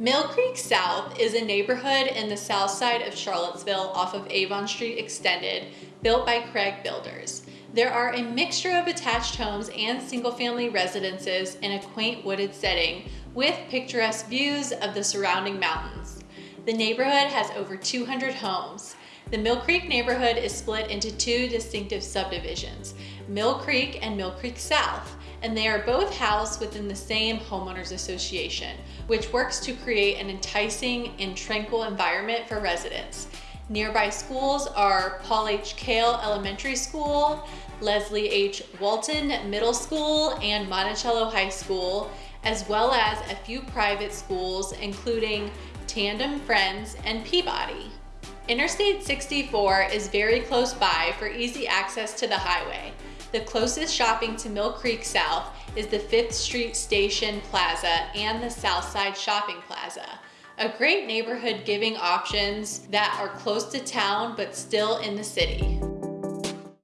Mill Creek South is a neighborhood in the south side of Charlottesville off of Avon Street Extended, built by Craig Builders. There are a mixture of attached homes and single-family residences in a quaint wooded setting with picturesque views of the surrounding mountains. The neighborhood has over 200 homes. The Mill Creek neighborhood is split into two distinctive subdivisions, Mill Creek and Mill Creek South, and they are both housed within the same homeowners association, which works to create an enticing and tranquil environment for residents. Nearby schools are Paul H. Cale Elementary School, Leslie H. Walton Middle School, and Monticello High School, as well as a few private schools, including Tandem Friends and Peabody. Interstate 64 is very close by for easy access to the highway. The closest shopping to Mill Creek South is the 5th Street Station Plaza and the Southside Shopping Plaza. A great neighborhood giving options that are close to town but still in the city.